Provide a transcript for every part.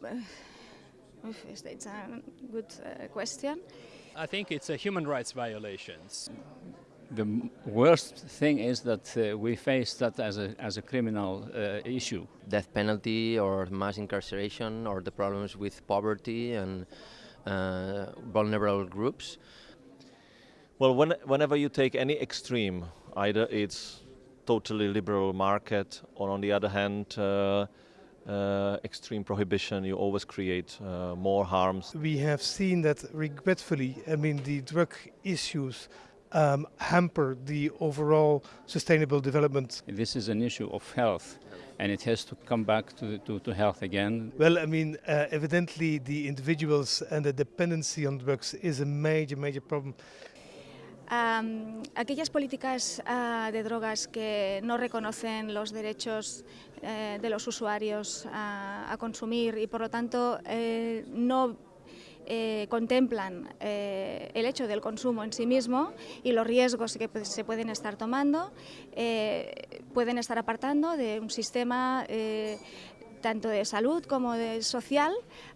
it's a good uh, question. I think it's a human rights violations. The worst thing is that uh, we face that as a, as a criminal uh, issue. Death penalty or mass incarceration or the problems with poverty and uh, vulnerable groups. Well, when, whenever you take any extreme, either it's totally liberal market or on the other hand uh, extreme prohibition, you always create uh, more harms. We have seen that regretfully, I mean the drug issues um, hamper the overall sustainable development. This is an issue of health and it has to come back to, to, to health again. Well, I mean, uh, evidently the individuals and the dependency on drugs is a major, major problem. Um, aquellas políticas uh, de drogas que no reconocen los derechos eh, de los usuarios a, a, consumir y por lo tanto eh, no eh, contemplan el hecho del consumo en sí mismo y los riesgos que se pueden estar tomando, pueden estar apartando de un sistema tanto de salud como de social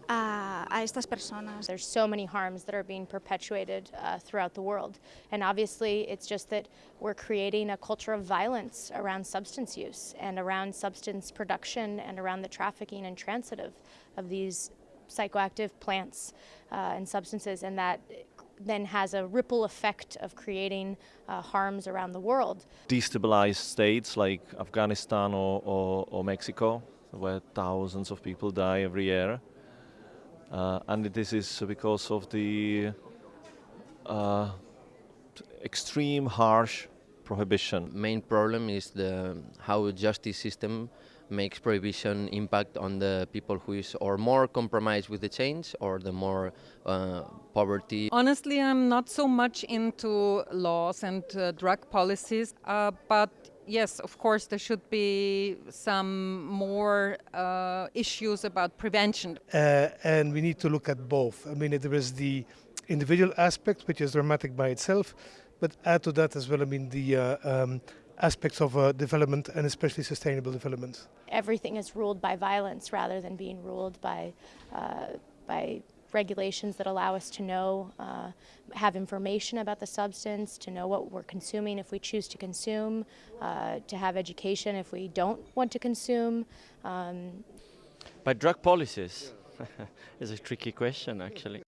a, a, estas personas. There's so many harms that are being perpetuated uh, throughout the world and obviously it's just that we're creating a culture of violence around substance use and around substance production and around the trafficking and transit of, of these psychoactive plants uh, and substances and that then has a ripple effect of creating uh, harms around the world. Destabilized states like Afghanistan or, or, or Mexico where thousands of people die every year. Uh, and this is because of the uh, extreme harsh prohibition. Main problem is the how justice system makes prohibition impact on the people who is or more compromised with the change or the more uh, poverty. Honestly, I'm not so much into laws and uh, drug policies, uh, but yes, of course, there should be some more uh, issues about prevention. Uh, and we need to look at both. I mean, there is the individual aspect, which is dramatic by itself, but add to that as well, I mean, the uh, um, aspects of uh, development and especially sustainable development. Everything is ruled by violence rather than being ruled by, uh, by regulations that allow us to know, uh, have information about the substance, to know what we're consuming if we choose to consume, uh, to have education if we don't want to consume. Um, By drug policies is a tricky question actually.